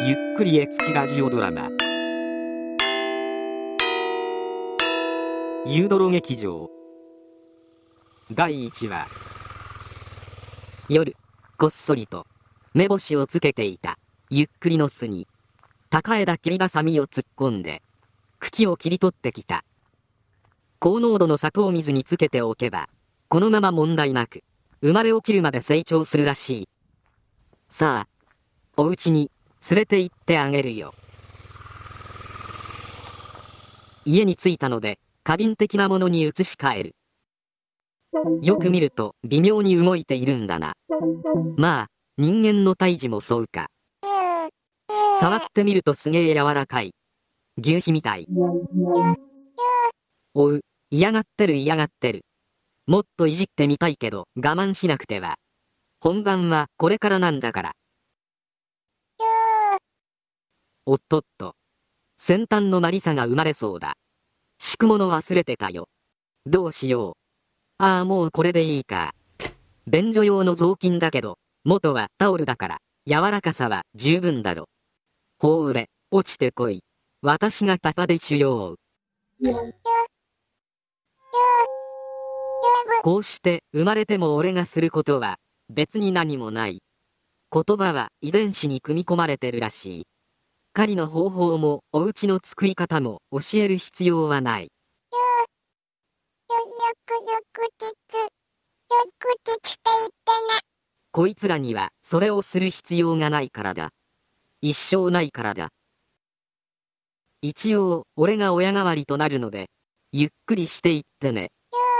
ゆっくり絵付きラジオドラマ。ユードロ劇場。第1話。夜こっそりと目星をつけていた。ゆっくりの巣に。高枝切りばさみを突っ込んで茎を切り取ってきた。高濃度の砂糖水につけておけばこのまま問題なく生まれ落ちるまで成長するらしい。さあお家に連れて行ってあげるよ。家に着いたので過敏的なものに移し替える。よく見ると微妙に動いているんだな。まあ人間の胎児もそうか。触ってみるとすげえ柔らかい。牛皮みたい。おう嫌がってる嫌がってる。もっといじってみたいけど我慢しなくては。本番はこれからなんだから。おっとっと先端のマリサが生まれそうだ。敷くもの忘れてたよ。どうしよう。ああもうこれでいいか。便所用の雑巾だけど元はタオルだから柔らかさは十分だろ。ほうれ落ちてこい。私がパパでしよう。こうして生まれても俺がすることは別に何もない。言葉は遺伝子に組み込まれてるらしい。狩りの方法もお家の作り方も教える必要はない。こいつらにはそれをする必要がないからだ一生ないからだ一応俺が親代わりとなるのでゆっくりしていってね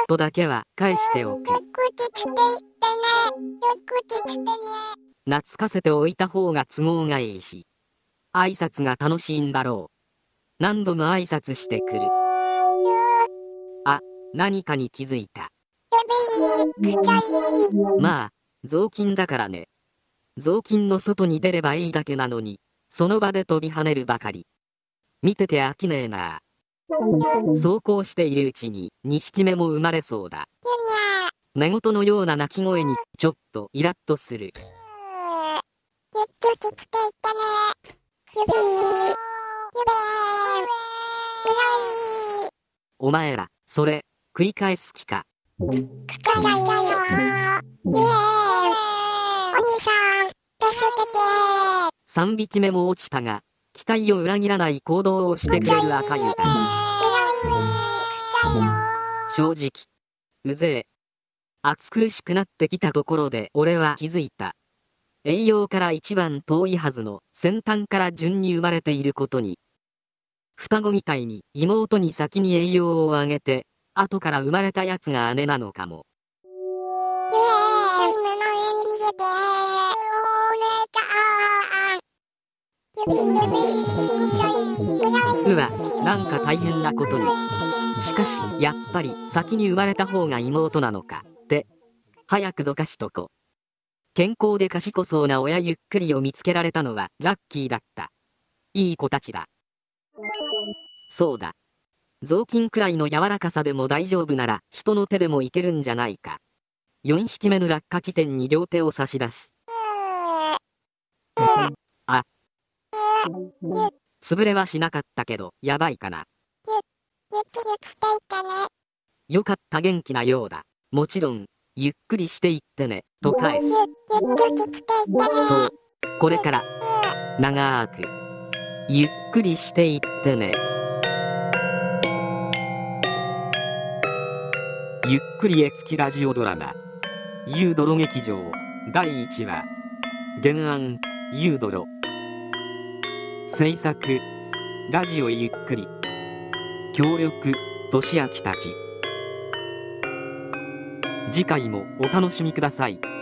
とだけは返しておく懐かせておいた方が都合がいいし挨拶が楽しいんだろう。何度も挨拶してくる。あ何かに気づいた。まあ雑巾だからね。雑巾の外に出ればいいだけなのにその場で飛び跳ねるばかり。見てて飽きねえな。そうこうしているうちに2匹目も生まれそうだ。寝言のような鳴き声にちょっとイラッとする。ゆっくりつけいったね。お前らそれ繰り返す気かお兄さん、助けて3匹目も落ちたが期待を裏切らない行動をして。くれる赤湯だ正直うぜえ。暑苦しくなってきたところで俺は気づいた栄養から一番遠いはずの先端から順に生まれていることに双子みたいに妹に先に栄養をあげて後から生まれたやつが姉なのかも。うわなんか大変なことに。しかしやっぱり先に生まれた方が妹なのかって早くどかしとこ健康で賢そうな親ゆっくりを見つけられたのはラッキーだった。いい子たちだ。そうだ。雑巾くらいの柔らかさでも大丈夫なら人の手でもいけるんじゃないか。4匹目の落下地点に両手を差し出す。あ。潰れはしなかったけどやばいかな。よかった元気なようだ。もちろんゆっくりしていってねと返す。そう。これから長くゆっくりしていってね。ゆっくり絵付きラジオドラマ「ユードロ劇場」第1話原案ユードロ。制作ラジオゆっくり。協力としあきたち次回もお楽しみください。